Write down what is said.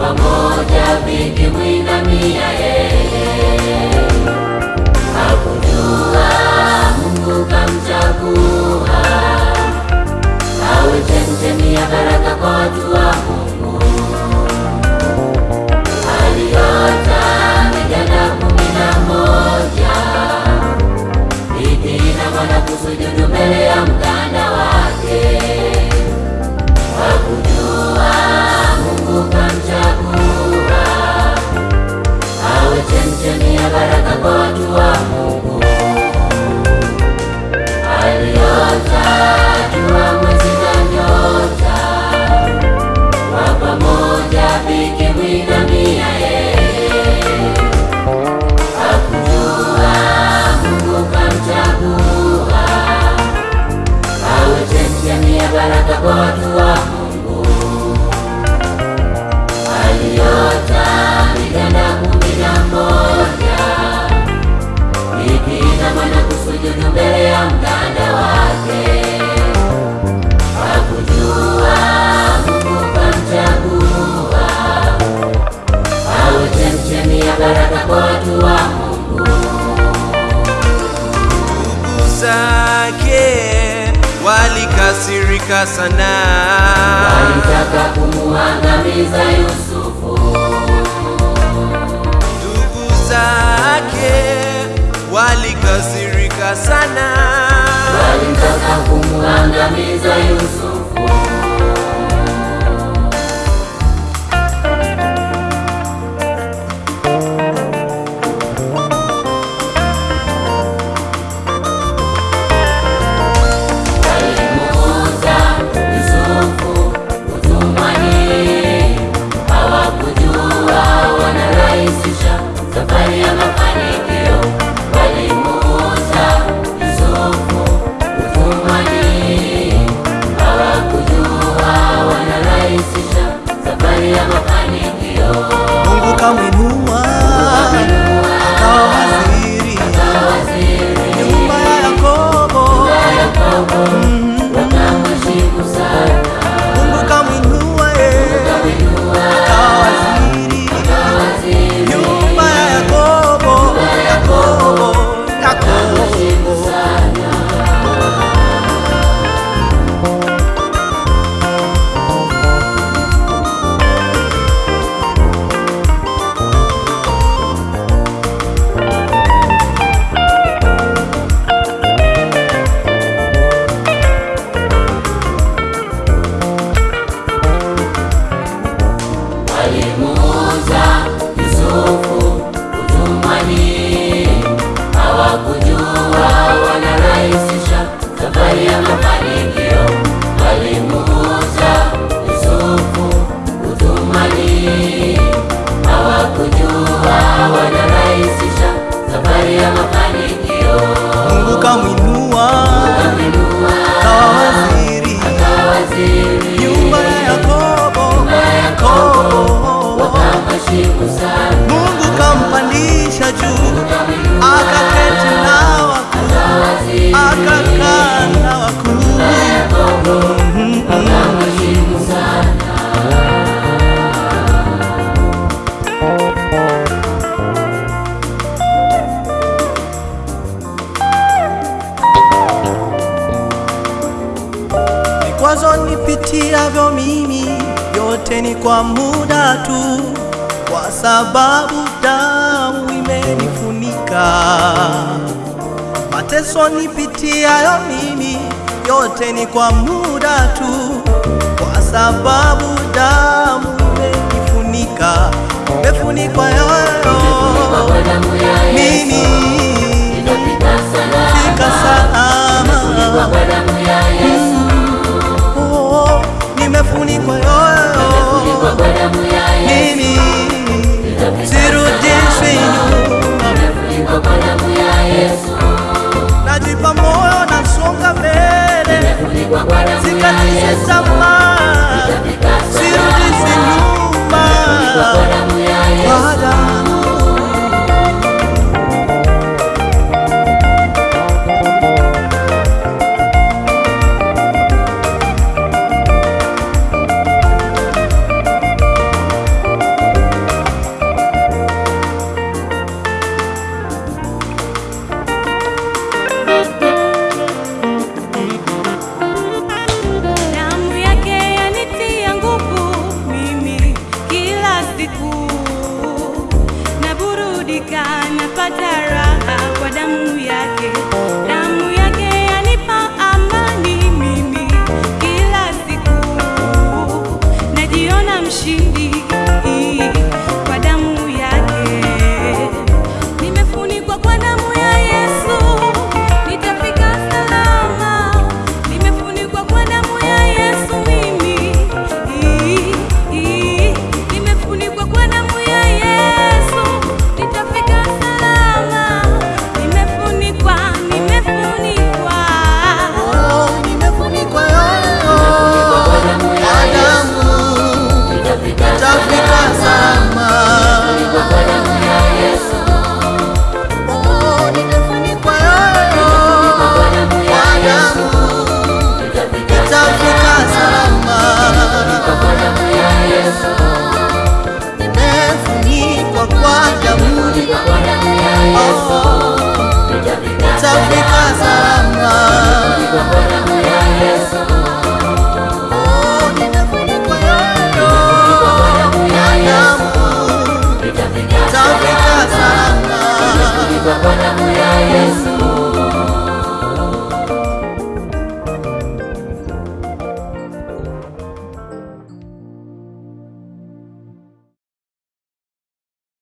pamoja vikimwinamia yeye. Eh. Hakujua Mungu kamchagua awe chemchemi ya baraka baraka kwa watu wa Mungu. Ndugu zake walikasirika sana, walitaka kumuangamiza Yusufu. Ndugu zake walikasirika sana, walitaka kumuangamiza Yusufu. Maria, Maria. vikwazo nipitiavyo mimi yote ni kwa muda tu, kwa sababu damu imenifunika. Mateso nipitiayo mimi yote ni kwa muda tu, kwa sababu damu imenifunika, imefunikwa yoyo. Mimi, fika salama. Nirudi kwa yoyo mimi, sirudi finyu, najipa moyo, nasonga mbele, sikatise tamaa 心里。Kita salahkan Puji Bapa dan Buya Yesus